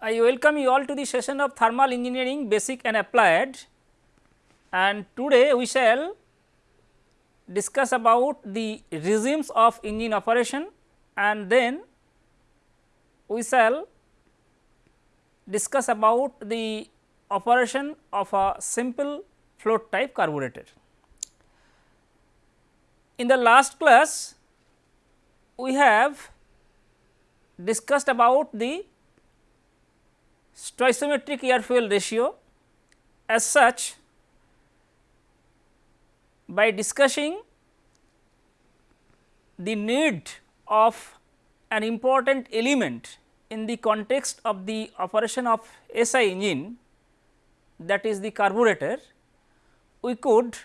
I welcome you all to the session of thermal engineering basic and applied and today we shall discuss about the regimes of engine operation and then we shall discuss about the operation of a simple float type carburetor. In the last class we have discussed about the stoichiometric air fuel ratio as such by discussing the need of an important element in the context of the operation of SI engine that is the carburetor, we could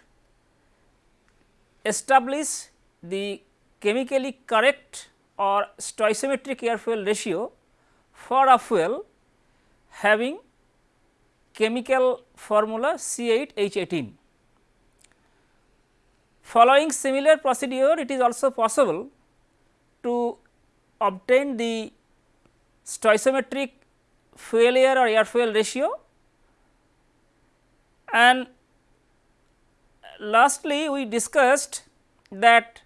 establish the chemically correct or stoichiometric air fuel ratio for a fuel having chemical formula C8H18. Following similar procedure, it is also possible to obtain the stoichiometric fuel air or air fuel ratio and lastly we discussed that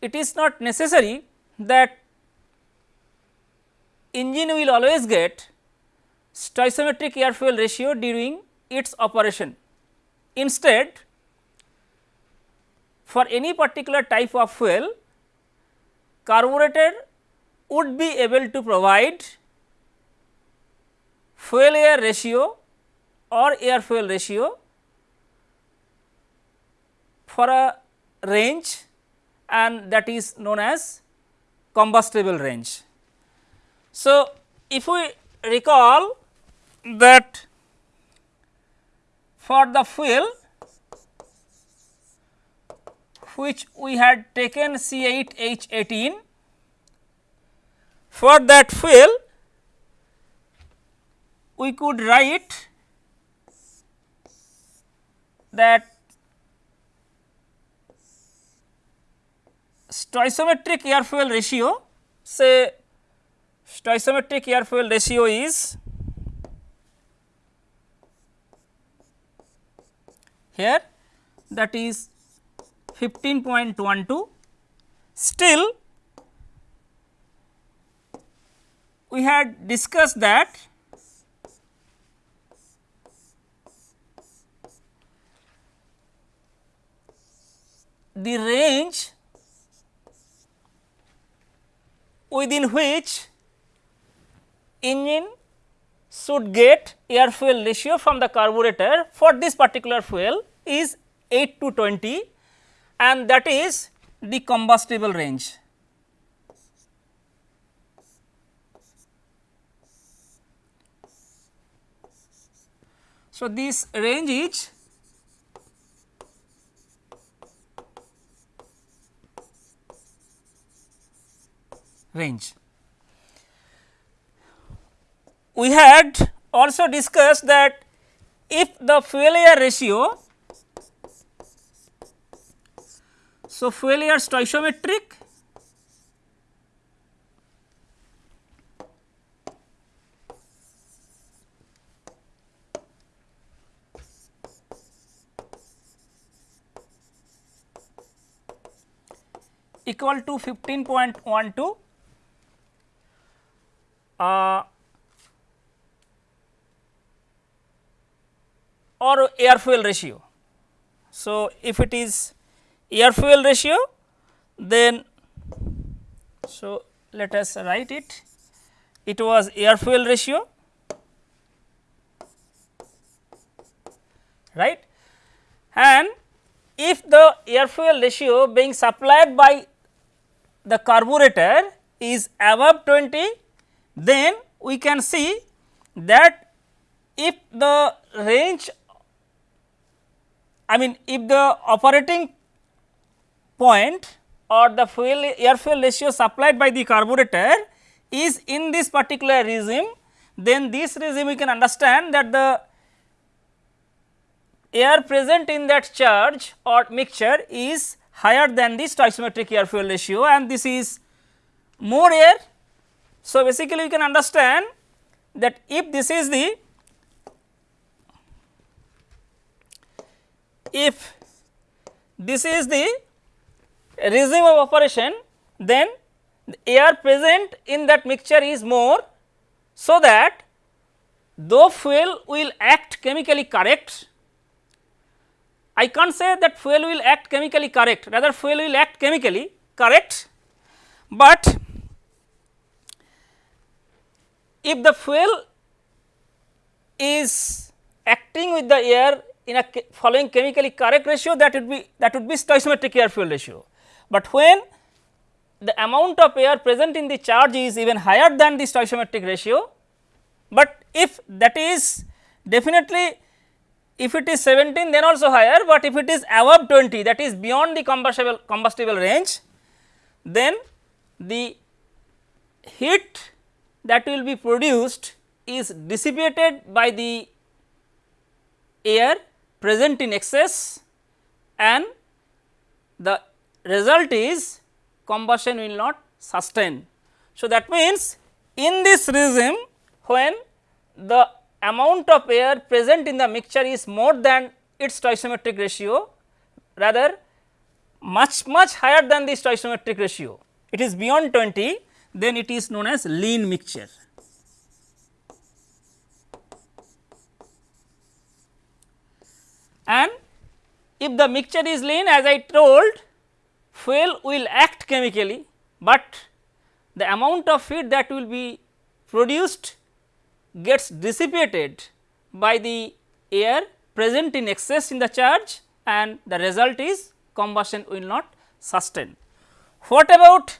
it is not necessary that engine will always get stoichiometric air fuel ratio during its operation. Instead, for any particular type of fuel carburetor would be able to provide fuel air ratio or air fuel ratio for a range and that is known as combustible range. So, if we recall that for the fuel which we had taken C8H18 for that fuel we could write that stoichiometric air fuel ratio say stoichiometric air fuel ratio is here that is 15.12 still we had discussed that the range within which engine should get air fuel ratio from the carburetor for this particular fuel is 8 to 20 and that is the combustible range. So, this range is range. We had also discussed that if the air ratio So, air stoichiometric equal to 15.12 uh, or air fuel ratio. So, if it is air fuel ratio then so let us write it it was air fuel ratio right and if the air fuel ratio being supplied by the carburetor is above 20 then we can see that if the range I mean if the operating point or the fuel air fuel ratio supplied by the carburetor is in this particular regime, then this regime we can understand that the air present in that charge or mixture is higher than the stoichiometric air fuel ratio and this is more air. So, basically we can understand that if this is the if this is the regime of operation then the air present in that mixture is more so that though fuel will act chemically correct I can't say that fuel will act chemically correct rather fuel will act chemically correct, but if the fuel is acting with the air in a following chemically correct ratio that would be that would be stoichiometric air fuel ratio. But when the amount of air present in the charge is even higher than the stoichiometric ratio, but if that is definitely if it is 17 then also higher, but if it is above 20 that is beyond the combustible combustible range then the heat that will be produced is dissipated by the air present in excess and the result is combustion will not sustain. So, that means in this regime when the amount of air present in the mixture is more than its stoichiometric ratio rather much much higher than the stoichiometric ratio. It is beyond 20 then it is known as lean mixture. And if the mixture is lean as I told fuel will act chemically, but the amount of heat that will be produced gets dissipated by the air present in excess in the charge and the result is combustion will not sustain. What about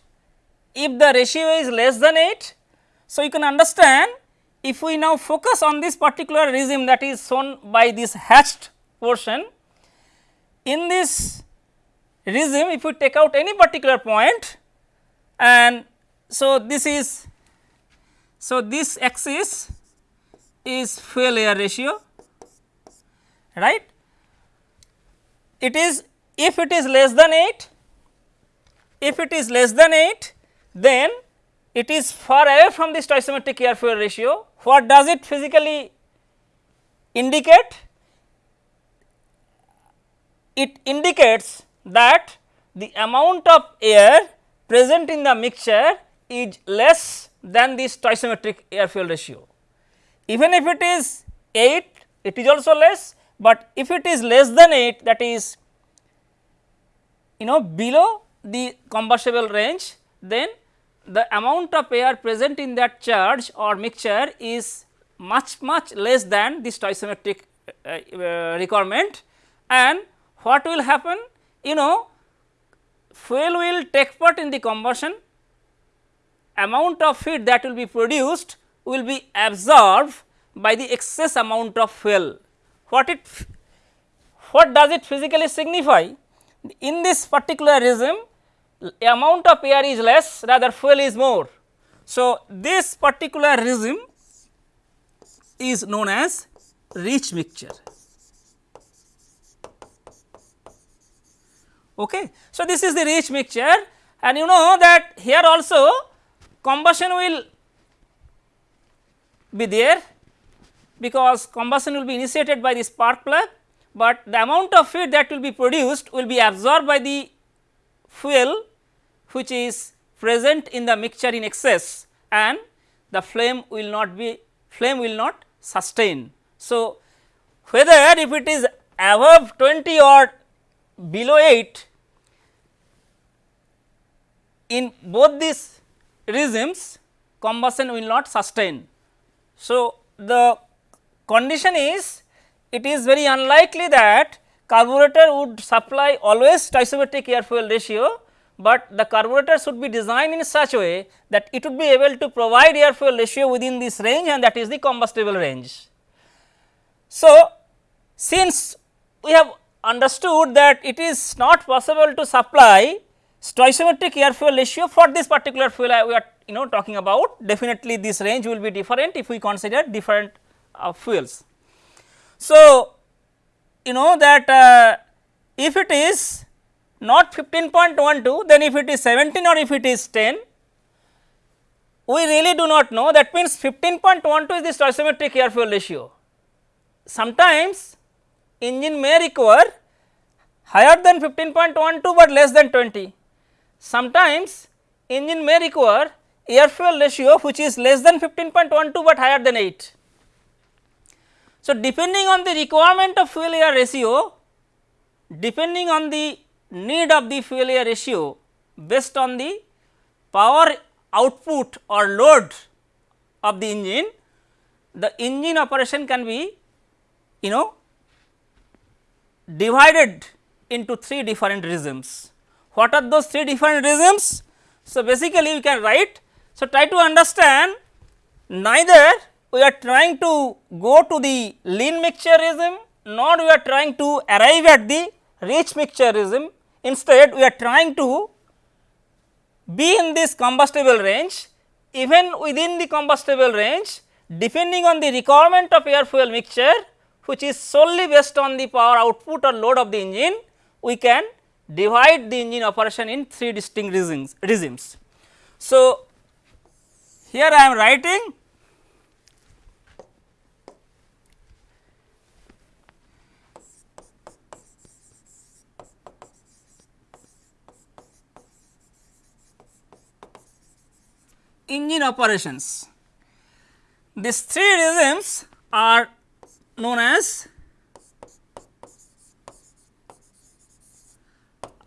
if the ratio is less than 8? So, you can understand if we now focus on this particular regime that is shown by this hatched portion. In this regime if we take out any particular point and so this is so this axis is fuel air ratio right. It is if it is less than 8 if it is less than 8 then it is far away from the stoichiometric air fuel ratio. What does it physically indicate? It indicates that the amount of air present in the mixture is less than the stoichiometric air fuel ratio. Even if it is 8 it is also less, but if it is less than 8 that is you know below the combustible range then the amount of air present in that charge or mixture is much much less than the stoichiometric uh, uh, requirement and what will happen you know fuel will take part in the combustion amount of heat that will be produced will be absorbed by the excess amount of fuel. What it what does it physically signify? In this particular regime amount of air is less rather fuel is more. So, this particular regime is known as rich mixture. Okay. So, this is the rich mixture and you know that here also combustion will be there because combustion will be initiated by the spark plug, but the amount of heat that will be produced will be absorbed by the fuel which is present in the mixture in excess and the flame will not be flame will not sustain. So, whether if it is above 20 or below 8 in both these regimes combustion will not sustain. So, the condition is it is very unlikely that carburetor would supply always stoichiometric air fuel ratio, but the carburetor should be designed in such a way that it would be able to provide air fuel ratio within this range and that is the combustible range. So, since we have understood that it is not possible to supply stoichiometric air fuel ratio for this particular fuel we are you know talking about definitely this range will be different if we consider different uh, fuels. So, you know that uh, if it is not 15.12 then if it is 17 or if it is 10 we really do not know that means 15.12 is the stoichiometric air fuel ratio. Sometimes engine may require higher than 15.12, but less than 20. Sometimes engine may require air fuel ratio which is less than 15.12, but higher than 8. So, depending on the requirement of fuel air ratio, depending on the need of the fuel air ratio based on the power output or load of the engine, the engine operation can be you know divided into three different regimes. What are those three different regimes? So, basically we can write. So, try to understand neither we are trying to go to the lean mixture regime nor we are trying to arrive at the rich mixture regime. Instead, we are trying to be in this combustible range even within the combustible range depending on the requirement of air fuel mixture which is solely based on the power output or load of the engine, we can divide the engine operation in three distinct regimes. regimes. So, here I am writing engine operations. These three regimes are known as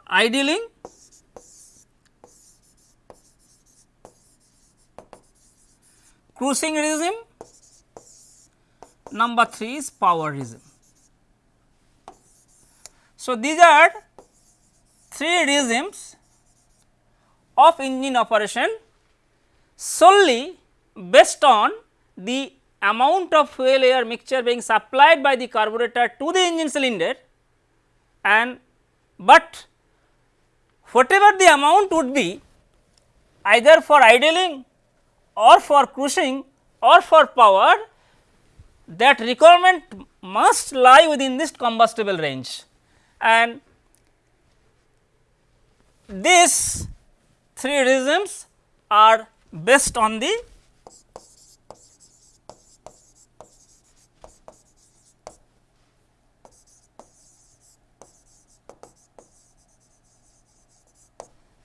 idling, cruising regime, number 3 is power regime. So, these are three regimes of engine operation solely based on the amount of fuel air mixture being supplied by the carburetor to the engine cylinder and but whatever the amount would be either for idling or for cruising or for power that requirement must lie within this combustible range. And these three reasons are based on the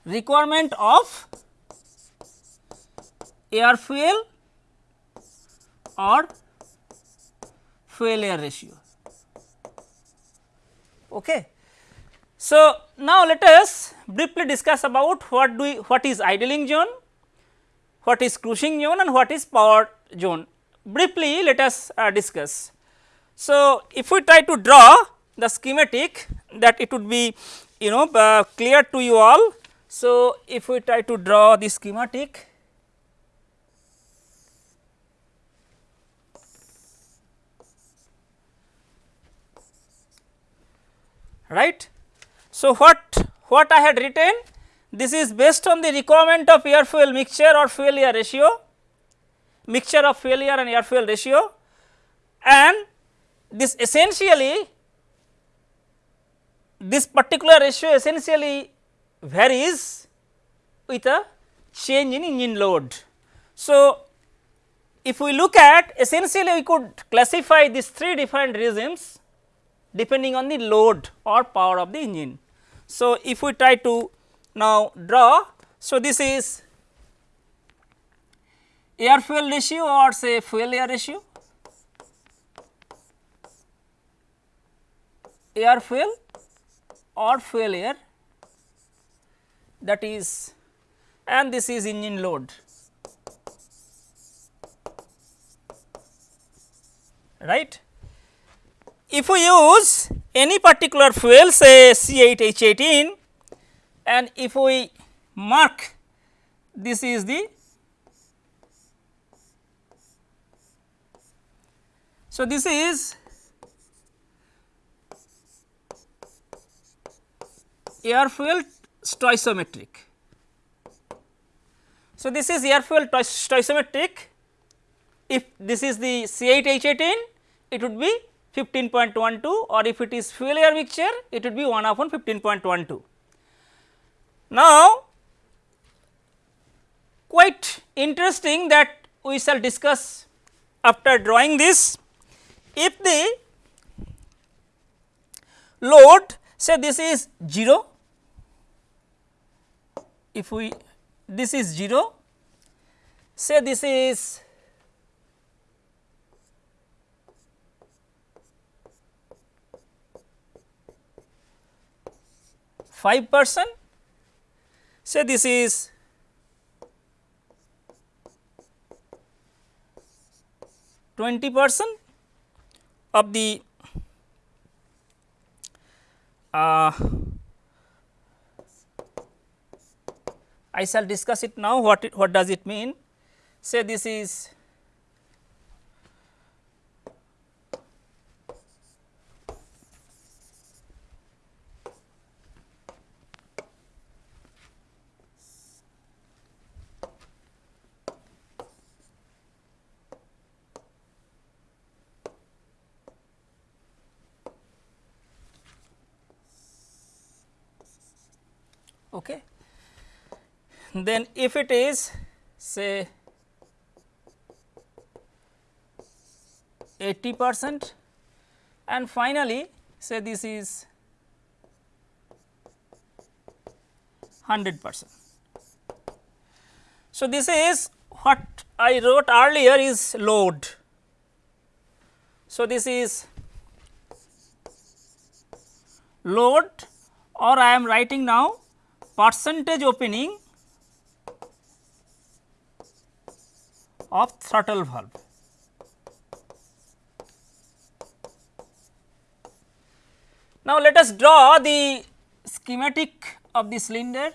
requirement of air fuel or fuel air ratio. Okay. So, now let us briefly discuss about what do we, what is idling zone, what is cruising zone and what is power zone. Briefly let us uh, discuss. So, if we try to draw the schematic that it would be you know uh, clear to you all so, if we try to draw the schematic, right. So, what what I had written this is based on the requirement of air fuel mixture or fuel air ratio mixture of fuel air and air fuel ratio and this essentially this particular ratio essentially varies with a change in engine load. So, if we look at essentially we could classify these three different regimes depending on the load or power of the engine. So, if we try to now draw, so this is air fuel ratio or say fuel air ratio, air fuel or fuel air that is and this is engine load right. If we use any particular fuel say C8 H18 and if we mark this is the so this is air fuel stoichiometric. So, this is air fuel stoichiometric if this is the C8H18 it would be 15.12 or if it is fuel air mixture it would be 1 upon 15.12. Now, quite interesting that we shall discuss after drawing this. If the load say this is 0, if we this is 0, say this is 5 percent, say this is twenty percent of the uh, I shall discuss it now what it, what does it mean? Say this is Okay. Then if it is say 80 percent and finally, say this is 100 percent. So, this is what I wrote earlier is load. So, this is load or I am writing now percentage opening of throttle valve. Now, let us draw the schematic of the cylinder.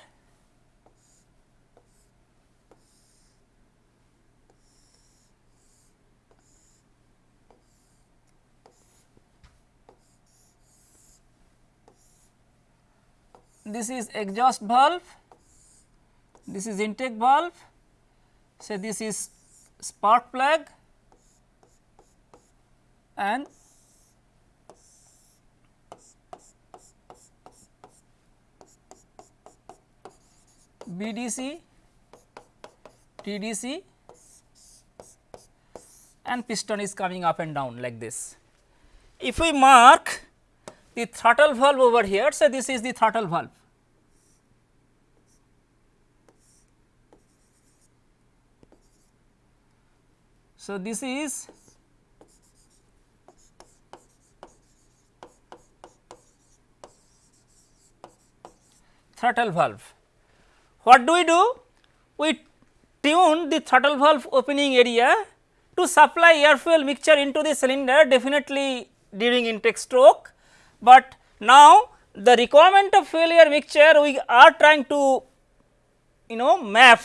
This is exhaust valve, this is intake valve, say this is spark plug and BDC, TDC and piston is coming up and down like this. If we mark the throttle valve over here, so this is the throttle valve. So, this is throttle valve. What do we do? We tune the throttle valve opening area to supply air fuel mixture into the cylinder definitely during intake stroke, but now the requirement of fuel air mixture we are trying to you know map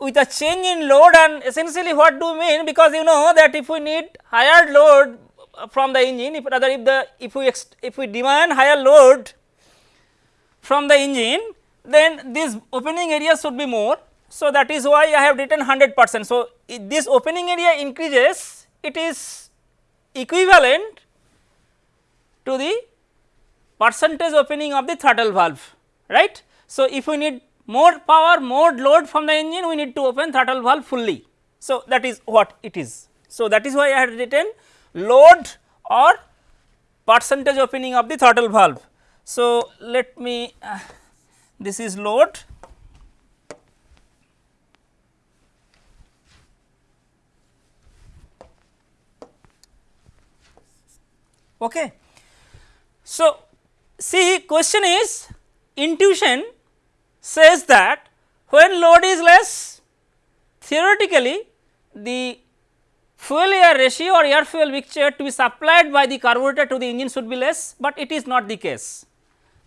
with a change in load and essentially what do we mean because you know that if we need higher load from the engine if rather if the if we if we demand higher load from the engine then this opening area should be more. So, that is why I have written 100 percent. So, this opening area increases it is equivalent to the percentage opening of the throttle valve right. So, if we need more power more load from the engine we need to open throttle valve fully. So, that is what it is. So, that is why I had written load or percentage opening of the throttle valve. So, let me uh, this is load okay. So, see question is intuition says that when load is less theoretically the fuel air ratio or air fuel mixture to be supplied by the carburetor to the engine should be less, but it is not the case.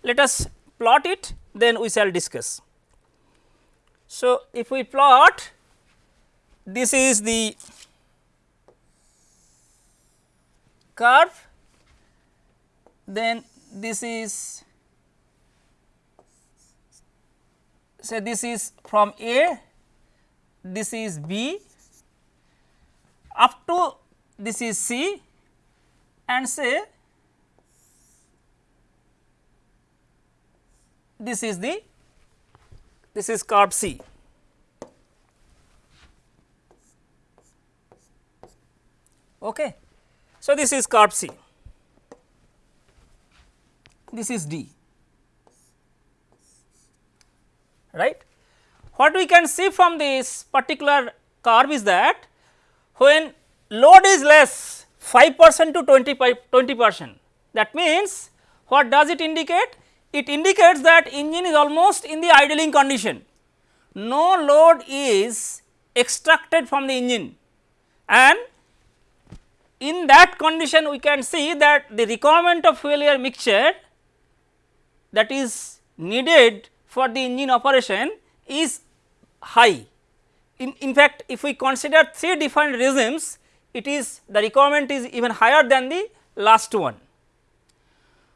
Let us plot it then we shall discuss. So, if we plot this is the curve then this is say this is from A, this is B up to this is C and say this is the this is curve C. Okay. So, this is curve C, this is D. right. What we can see from this particular curve is that when load is less 5 percent to 20 percent that means what does it indicate? It indicates that engine is almost in the idling condition. No load is extracted from the engine and in that condition we can see that the requirement of fuel air mixture that is needed for the engine operation is high. In, in fact, if we consider three different regimes it is the requirement is even higher than the last one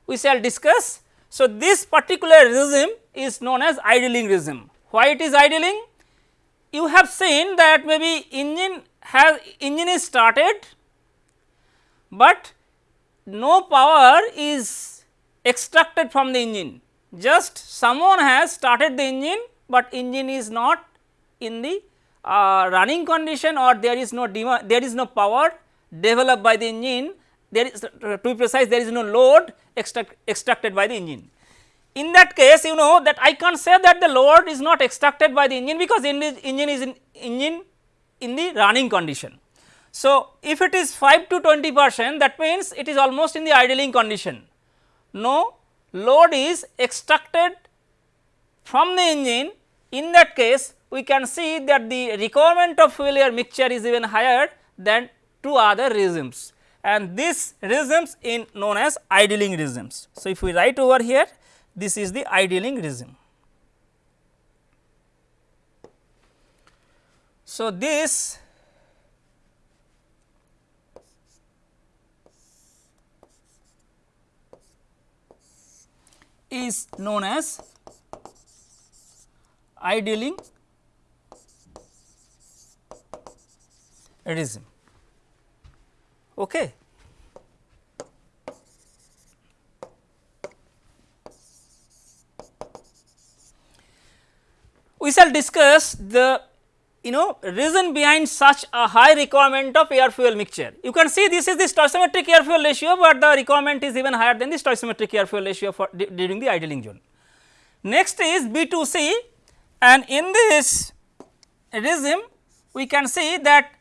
we shall discuss. So, this particular regime is known as idling regime. Why it is idling? You have seen that maybe engine has engine is started, but no power is extracted from the engine. Just someone has started the engine, but engine is not in the uh, running condition or there is no there is no power developed by the engine there is to be precise there is no load extract, extracted by the engine. In that case you know that I can't say that the load is not extracted by the engine because engine is in engine in the running condition. So, if it is 5 to 20 percent that means it is almost in the idling condition. No load is extracted from the engine in that case we can see that the requirement of fuel air mixture is even higher than two other regimes and this regimes in known as idling regimes. So, if we write over here this is the idling regime. So, this is known as idling regime. Okay. We shall discuss the you know reason behind such a high requirement of air fuel mixture. You can see this is the stoichiometric air fuel ratio, but the requirement is even higher than the stoichiometric air fuel ratio for during the idling zone. Next is B2C and in this regime we can see that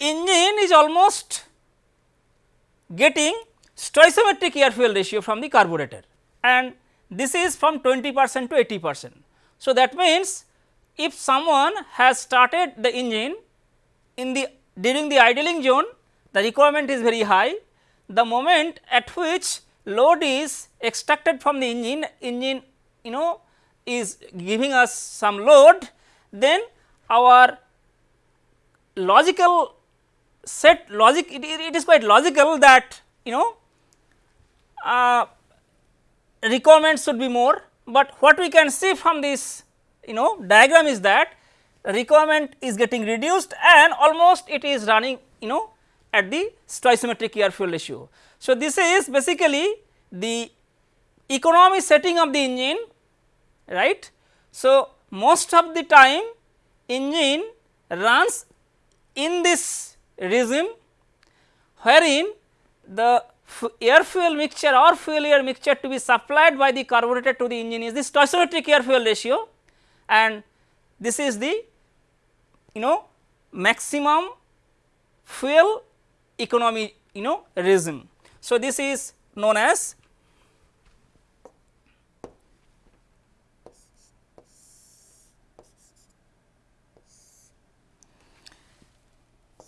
engine is almost getting stoichiometric air fuel ratio from the carburetor and this is from 20 percent to 80 percent. So, that means, if someone has started the engine in the during the idling zone the requirement is very high. The moment at which load is extracted from the engine engine you know is giving us some load then our logical set logic it, it is quite logical that you know uh, requirements should be more, but what we can see from this you know diagram is that requirement is getting reduced and almost it is running you know at the stoichiometric air fuel ratio. So, this is basically the economy setting of the engine right. So, most of the time engine runs in this regime wherein the air fuel mixture or fuel air mixture to be supplied by the carburetor to the engine is the stoichiometric air fuel ratio and this is the you know maximum fuel economy you know regime. So, this is known as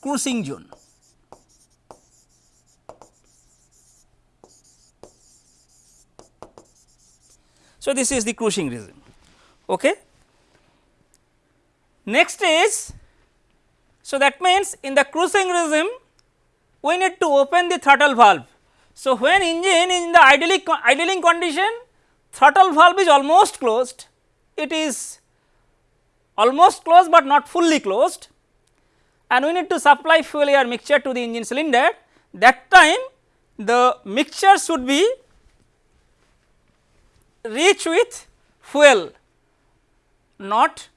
cruising zone. So, this is the cruising regime. Okay. Next is, so that means in the cruising regime we need to open the throttle valve. So, when engine is in the idling, idling condition throttle valve is almost closed, it is almost closed, but not fully closed. And we need to supply fuel air mixture to the engine cylinder. That time the mixture should be rich with fuel not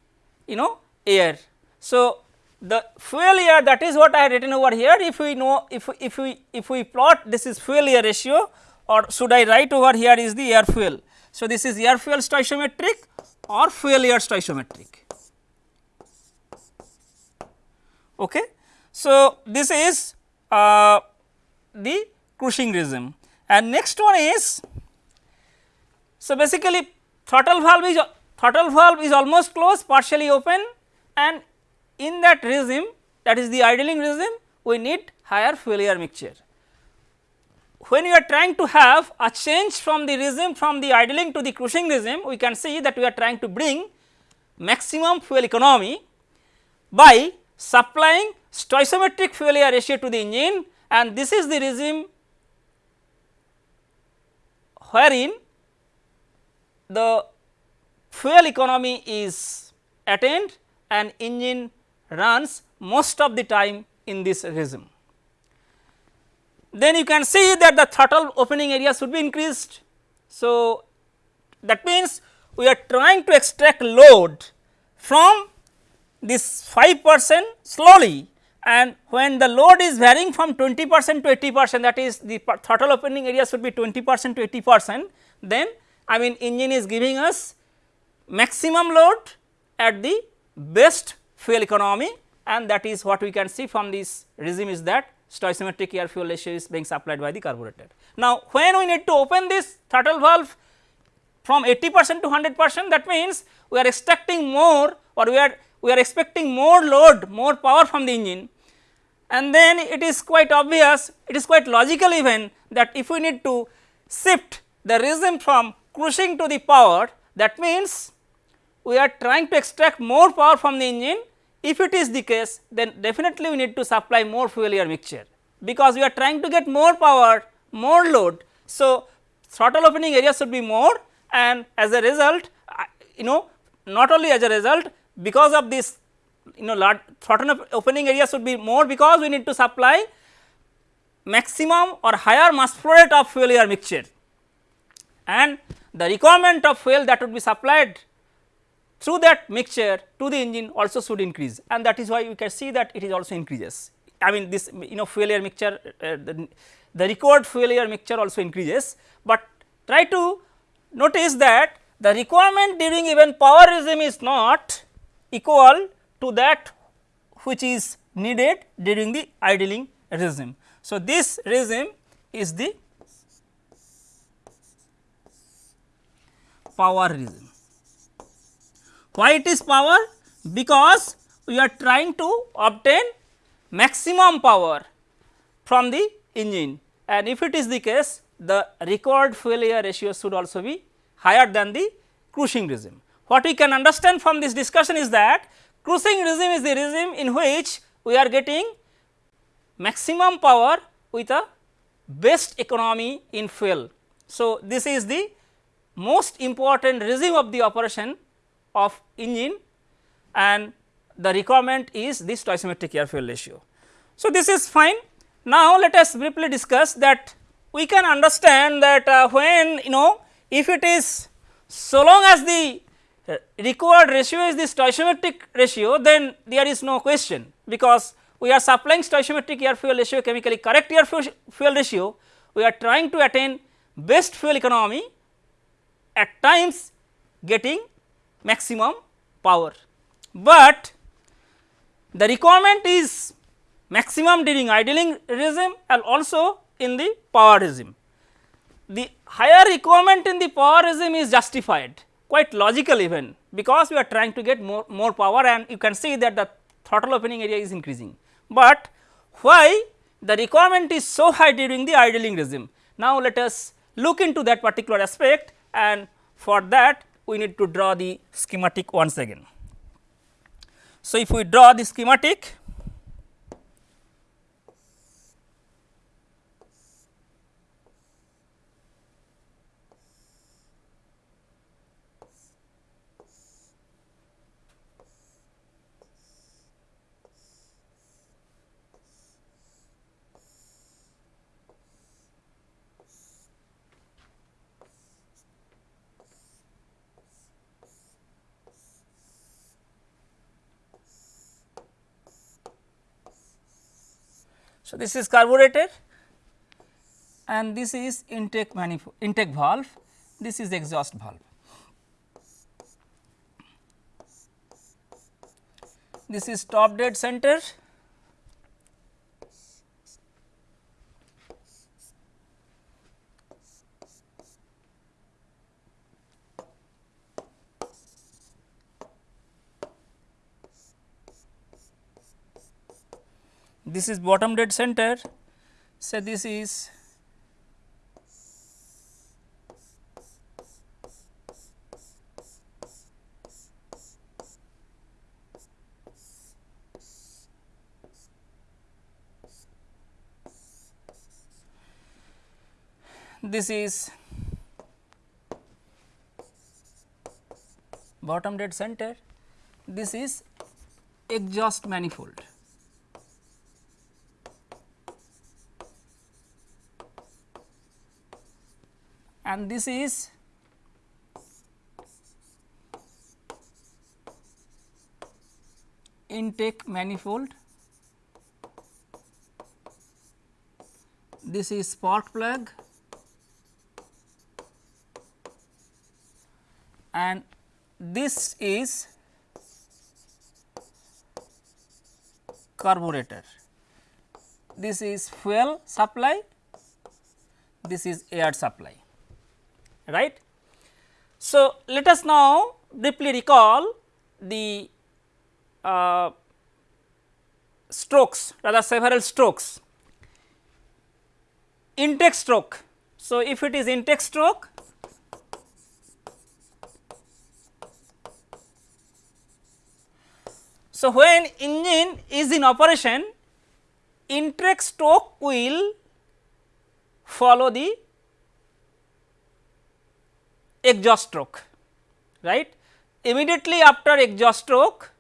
you know air. So, the fuel air that is what I have written over here if we know if, if we if we plot this is fuel air ratio or should I write over here is the air fuel. So, this is air fuel stoichiometric or fuel air stoichiometric. Okay. So, this is uh, the cruising regime and next one is so basically throttle valve is throttle valve is almost closed partially open and in that regime that is the idling regime we need higher fuel air mixture. When we are trying to have a change from the regime from the idling to the cruising regime we can see that we are trying to bring maximum fuel economy by supplying stoichiometric fuel air ratio to the engine and this is the regime wherein the fuel economy is attained and engine runs most of the time in this regime. Then you can see that the throttle opening area should be increased. So, that means we are trying to extract load from this 5 percent slowly and when the load is varying from 20 percent to 80 percent that is the throttle opening area should be 20 percent to 80 percent then I mean engine is giving us maximum load at the best fuel economy and that is what we can see from this regime is that stoichiometric air fuel ratio is being supplied by the carburetor. Now, when we need to open this throttle valve from 80 percent to 100 percent that means we are extracting more or we are we are expecting more load more power from the engine and then it is quite obvious it is quite logical even that if we need to shift the regime from cruising to the power that means we are trying to extract more power from the engine if it is the case then definitely we need to supply more fuel air mixture because we are trying to get more power, more load. So, throttle opening area should be more and as a result you know not only as a result because of this you know large throttle opening area should be more because we need to supply maximum or higher mass flow rate of fuel air mixture and the requirement of fuel that would be supplied through that mixture to the engine also should increase and that is why we can see that it is also increases. I mean this you know fuel air mixture uh, the, the required fuel air mixture also increases, but try to notice that the requirement during even power regime is not equal to that which is needed during the idling regime. So, this regime is the power regime. Why it is power? Because we are trying to obtain maximum power from the engine and if it is the case the required fuel ratio should also be higher than the cruising regime. What we can understand from this discussion is that cruising regime is the regime in which we are getting maximum power with a best economy in fuel. So, this is the most important regime of the operation of engine and the requirement is this stoichiometric air fuel ratio. So, this is fine. Now, let us briefly discuss that we can understand that uh, when you know if it is so long as the uh, required ratio is the stoichiometric ratio then there is no question because we are supplying stoichiometric air fuel ratio chemically correct air fuel ratio we are trying to attain best fuel economy at times getting maximum power, but the requirement is maximum during idling regime and also in the power regime. The higher requirement in the power regime is justified quite logical even because we are trying to get more, more power and you can see that the throttle opening area is increasing. But why the requirement is so high during the idling regime? Now, let us look into that particular aspect and for that we need to draw the schematic once again. So, if we draw the schematic So, this is carburetor and this is intake manifold intake valve, this is exhaust valve. This is top dead center this is bottom dead center. Say this is this is bottom dead center. This is exhaust manifold and this is intake manifold. This is spark plug. And this is carburetor. This is fuel supply. This is air supply right. So, let us now briefly recall the uh, strokes rather several strokes. Intake stroke. So, if it is intake stroke So, when engine is in operation intake stroke will follow the exhaust stroke right. Immediately after exhaust stroke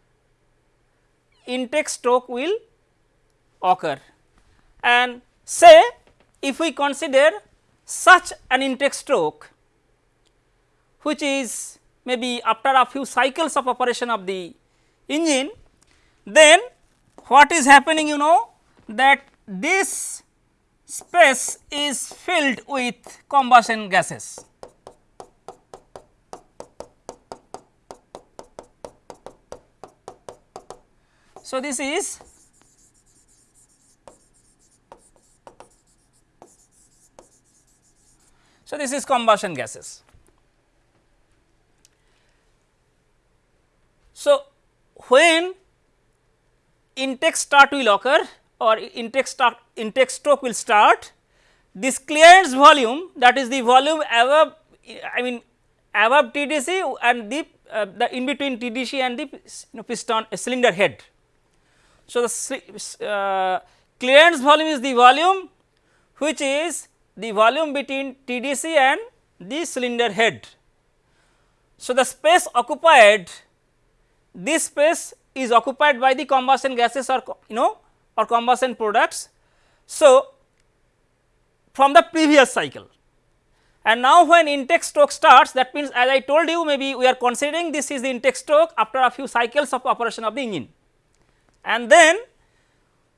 intake stroke will occur and say if we consider such an intake stroke which is maybe after a few cycles of operation of the engine then what is happening you know that this space is filled with combustion gases So, this is so this is combustion gases. So, when intake start will occur or intake start intake stroke will start this clearance volume that is the volume above I mean above TDC and the uh, the in between TDC and the you know, piston cylinder head so, the uh, clearance volume is the volume which is the volume between TDC and the cylinder head. So, the space occupied this space is occupied by the combustion gases or you know or combustion products. So, from the previous cycle and now when intake stroke starts that means as I told you maybe we are considering this is the intake stroke after a few cycles of operation of the engine and then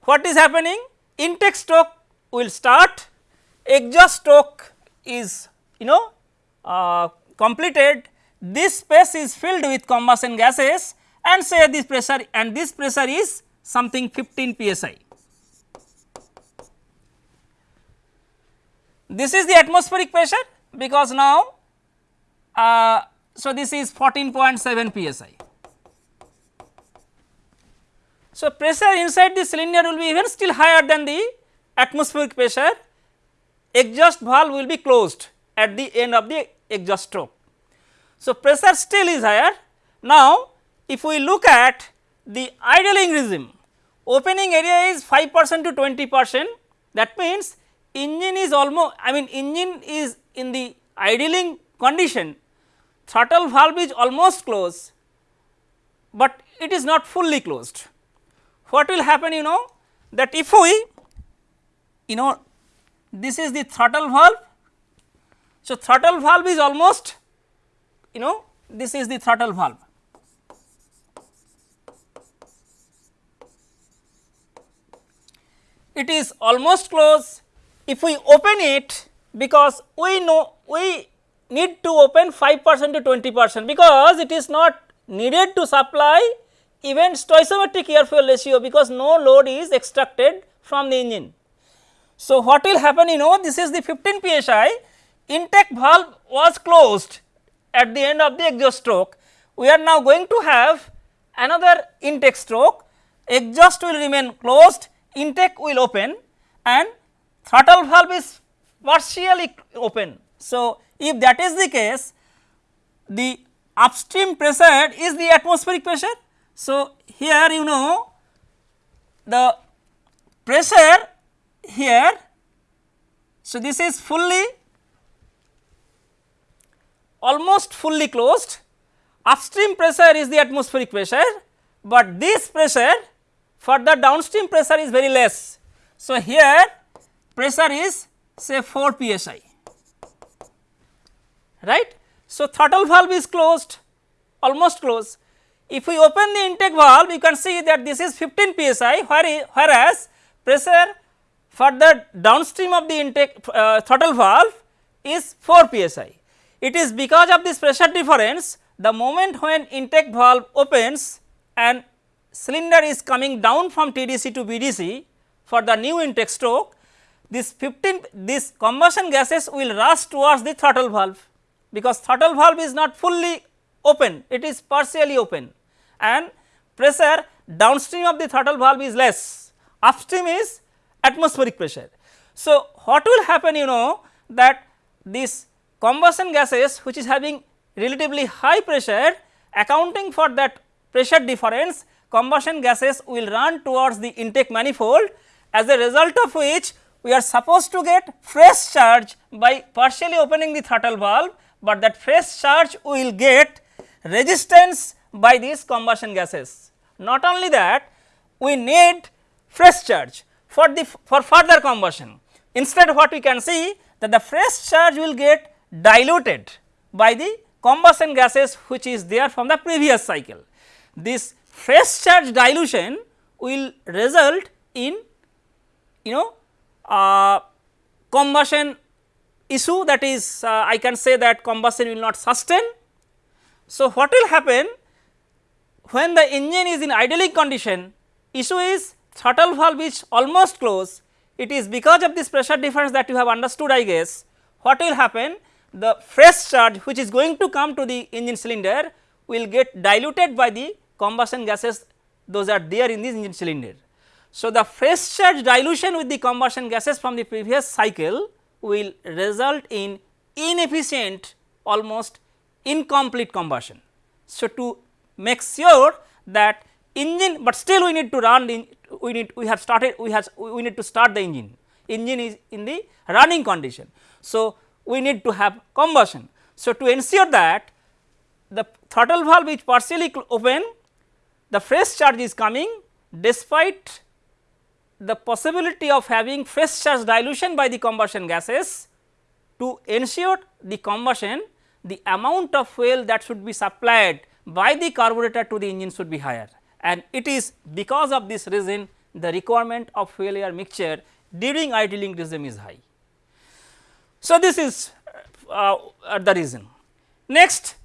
what is happening intake stroke will start exhaust stroke is you know uh, completed this space is filled with combustion gases and say this pressure and this pressure is something 15 psi. This is the atmospheric pressure because now uh, so this is 14.7 psi. So, pressure inside the cylinder will be even still higher than the atmospheric pressure, exhaust valve will be closed at the end of the exhaust stroke. So, pressure still is higher. Now, if we look at the idling regime, opening area is 5 percent to 20 percent that means engine is almost I mean engine is in the idling condition throttle valve is almost closed, but it is not fully closed what will happen you know that if we you know this is the throttle valve. So, throttle valve is almost you know this is the throttle valve. it is almost close. If we open it because we know we need to open 5 percent to 20 percent because it is not needed to supply even stoichiometric air fuel ratio because no load is extracted from the engine. So, what will happen you know this is the 15 psi intake valve was closed at the end of the exhaust stroke. We are now going to have another intake stroke exhaust will remain closed intake will open and throttle valve is partially open. So, if that is the case the upstream pressure is the atmospheric pressure. So, here you know the pressure here. So, this is fully almost fully closed upstream pressure is the atmospheric pressure, but this pressure for the downstream pressure is very less. So, here pressure is say 4 psi right. So, throttle valve is closed almost closed. If we open the intake valve you can see that this is 15 psi whereas pressure for the downstream of the intake uh, throttle valve is 4 psi. It is because of this pressure difference the moment when intake valve opens and cylinder is coming down from TDC to BDC for the new intake stroke this 15 this combustion gases will rush towards the throttle valve because throttle valve is not fully open. It is partially open. And pressure downstream of the throttle valve is less. Upstream is atmospheric pressure. So, what will happen you know that this combustion gases which is having relatively high pressure accounting for that pressure difference combustion gases will run towards the intake manifold as a result of which we are supposed to get fresh charge by partially opening the throttle valve, but that fresh charge will get resistance by these combustion gases. Not only that we need fresh charge for the for further combustion. Instead what we can see that the fresh charge will get diluted by the combustion gases which is there from the previous cycle. This fresh charge dilution will result in you know uh, combustion issue that is uh, I can say that combustion will not sustain. So, what will happen when the engine is in idling condition issue is throttle valve is almost closed. It is because of this pressure difference that you have understood I guess. What will happen? The fresh charge which is going to come to the engine cylinder will get diluted by the combustion gases. Those are there in this engine cylinder. So, the fresh charge dilution with the combustion gases from the previous cycle will result in inefficient almost incomplete combustion. So, to make sure that engine, but still we need to run the we need we have started we have we need to start the engine engine is in the running condition. So, we need to have combustion. So, to ensure that the throttle valve is partially open the fresh charge is coming despite the possibility of having fresh charge dilution by the combustion gases to ensure the combustion the amount of fuel that should be supplied by the carburetor to the engine should be higher and it is because of this reason the requirement of fuel air mixture during idling regime is high. So, this is uh, uh, the reason. Next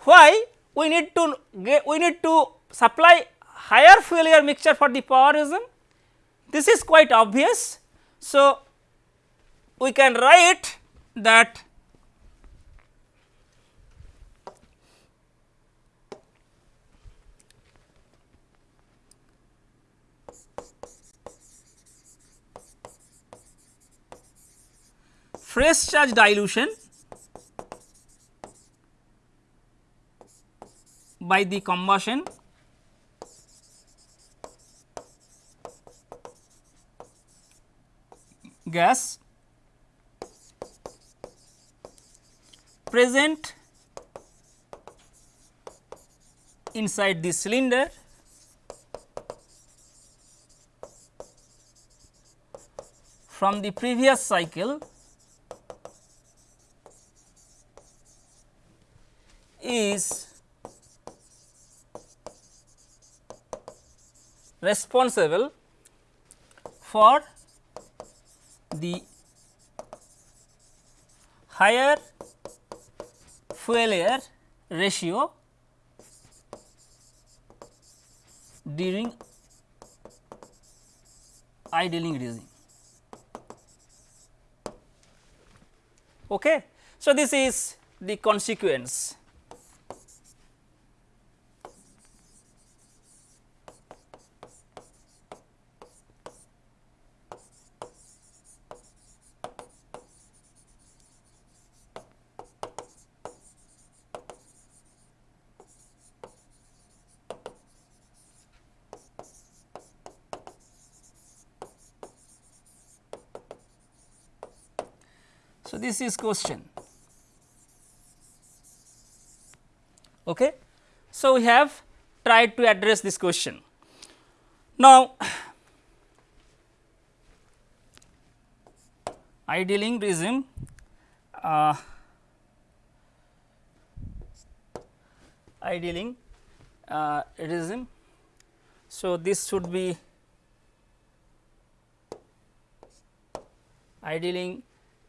why we need to get, we need to supply higher fuel air mixture for the power regime this is quite obvious. So, we can write that fresh charge dilution by the combustion. Gas. Present inside the cylinder. From the previous cycle is responsible for the higher fuel air ratio during idling regime. Okay. So, this is the consequence. This is question. Okay. So, we have tried to address this question. Now, idling regime uh, idling uh, regime. So, this should be idling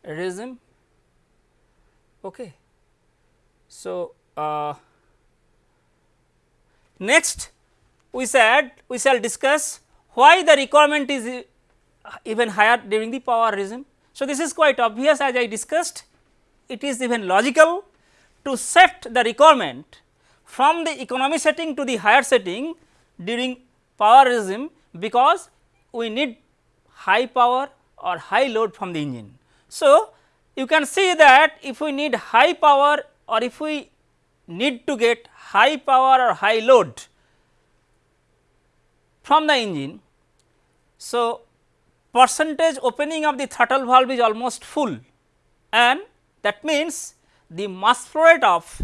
regime. Okay. So, uh, next we said we shall discuss why the requirement is even higher during the power regime. So, this is quite obvious as I discussed it is even logical to set the requirement from the economy setting to the higher setting during power regime because we need high power or high load from the engine. So, you can see that if we need high power or if we need to get high power or high load from the engine. So, percentage opening of the throttle valve is almost full and that means the mass flow rate of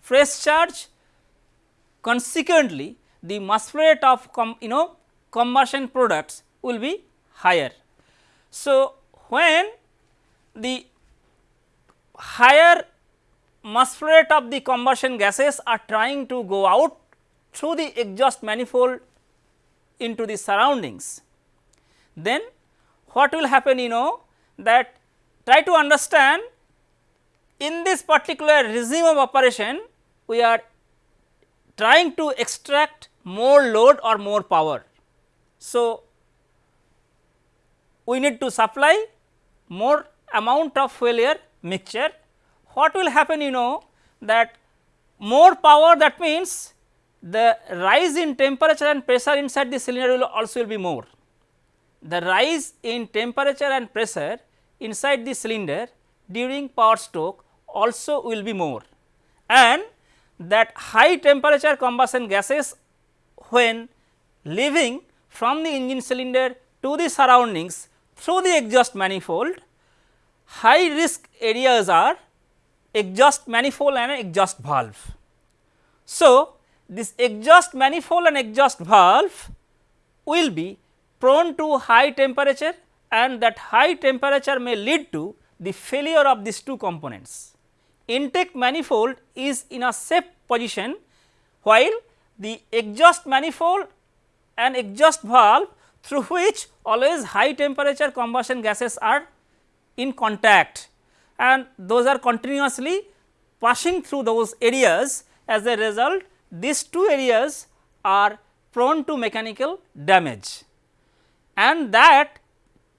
fresh charge consequently the mass flow rate of you know combustion products will be higher. So, when the higher mass flow rate of the combustion gases are trying to go out through the exhaust manifold into the surroundings. Then what will happen you know that try to understand in this particular regime of operation we are trying to extract more load or more power. So, we need to supply more amount of fuel air mixture, what will happen you know that more power that means the rise in temperature and pressure inside the cylinder will also will be more. The rise in temperature and pressure inside the cylinder during power stroke also will be more and that high temperature combustion gases when leaving from the engine cylinder to the surroundings through the exhaust manifold high risk areas are exhaust manifold and exhaust valve. So, this exhaust manifold and exhaust valve will be prone to high temperature and that high temperature may lead to the failure of these two components. Intake manifold is in a safe position while the exhaust manifold and exhaust valve through which always high temperature combustion gases are in contact and those are continuously passing through those areas as a result these two areas are prone to mechanical damage and that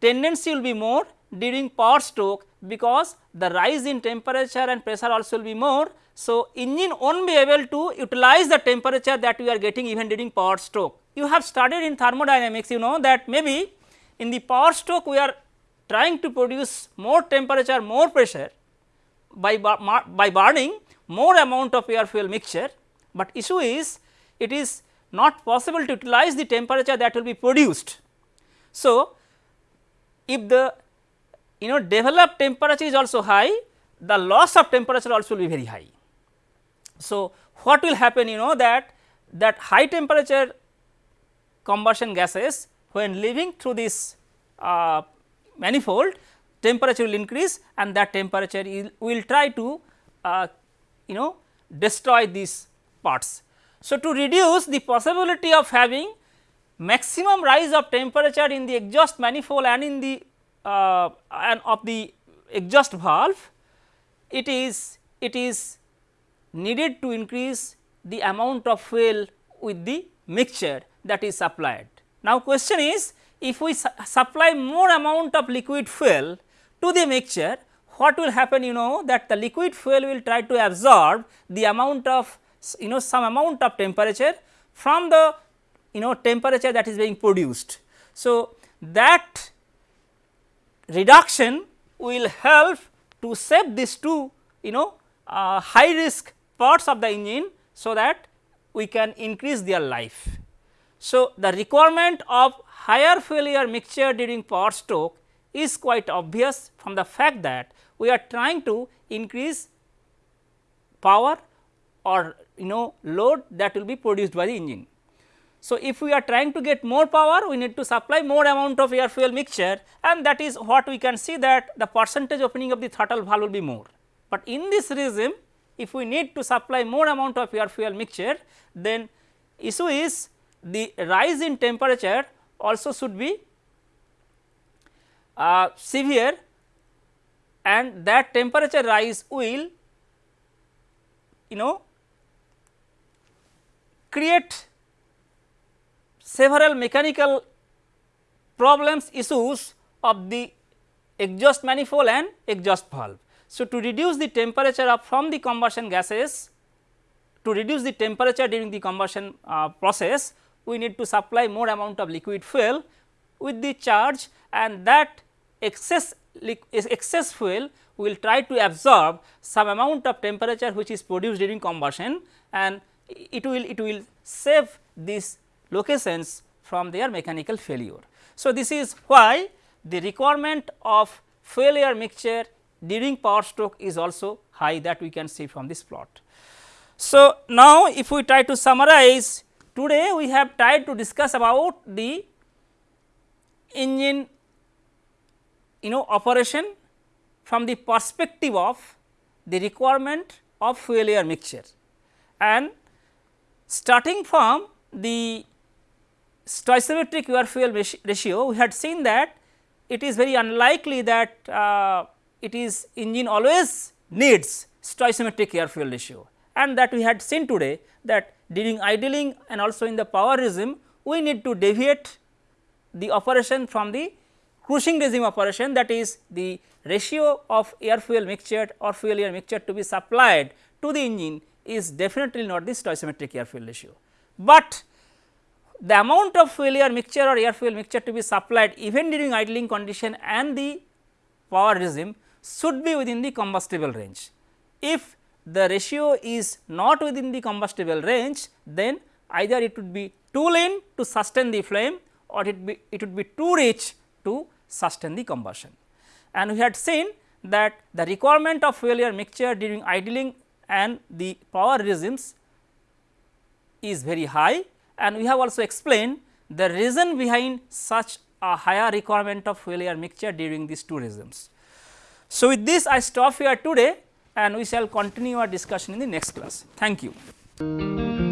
tendency will be more during power stroke because the rise in temperature and pressure also will be more. So, engine not be able to utilize the temperature that we are getting even during power stroke. You have studied in thermodynamics you know that maybe in the power stroke we are trying to produce more temperature, more pressure by, by burning more amount of air fuel mixture, but issue is it is not possible to utilize the temperature that will be produced. So, if the you know developed temperature is also high, the loss of temperature also will be very high. So, what will happen you know that that high temperature combustion gases when leaving through this uh, manifold temperature will increase and that temperature will try to uh, you know destroy these parts. So, to reduce the possibility of having maximum rise of temperature in the exhaust manifold and in the uh, and of the exhaust valve, it is it is needed to increase the amount of fuel with the mixture that is supplied. Now, question is if we su supply more amount of liquid fuel to the mixture, what will happen you know that the liquid fuel will try to absorb the amount of you know some amount of temperature from the you know temperature that is being produced. So, that reduction will help to save these two you know uh, high risk parts of the engine. So, that we can increase their life. So, the requirement of higher fuel air mixture during power stroke is quite obvious from the fact that we are trying to increase power or you know load that will be produced by the engine. So, if we are trying to get more power we need to supply more amount of air fuel mixture and that is what we can see that the percentage opening of the throttle valve will be more. But in this regime if we need to supply more amount of air fuel mixture then issue is the rise in temperature also should be uh, severe and that temperature rise will you know create several mechanical problems issues of the exhaust manifold and exhaust valve. So, to reduce the temperature of from the combustion gases to reduce the temperature during the combustion uh, process we need to supply more amount of liquid fuel with the charge and that excess excess fuel will try to absorb some amount of temperature which is produced during combustion and it will it will save these locations from their mechanical failure. So, this is why the requirement of air mixture during power stroke is also high that we can see from this plot. So, now if we try to summarize today we have tried to discuss about the engine you know operation from the perspective of the requirement of fuel air mixture. And starting from the stoichiometric air fuel ratio we had seen that it is very unlikely that uh, it is engine always needs stoichiometric air fuel ratio. And that we had seen today that during idling and also in the power regime we need to deviate the operation from the cruising regime operation that is the ratio of air fuel mixture or fuel air mixture to be supplied to the engine is definitely not the stoichiometric air fuel ratio. But the amount of fuel air mixture or air fuel mixture to be supplied even during idling condition and the power regime should be within the combustible range. If the ratio is not within the combustible range, then either it would be too lean to sustain the flame or it be it would be too rich to sustain the combustion. And we had seen that the requirement of fuel air mixture during idling and the power regimes is very high and we have also explained the reason behind such a higher requirement of fuel air mixture during these two regimes. So, with this I stop here today and we shall continue our discussion in the next class. Thank you.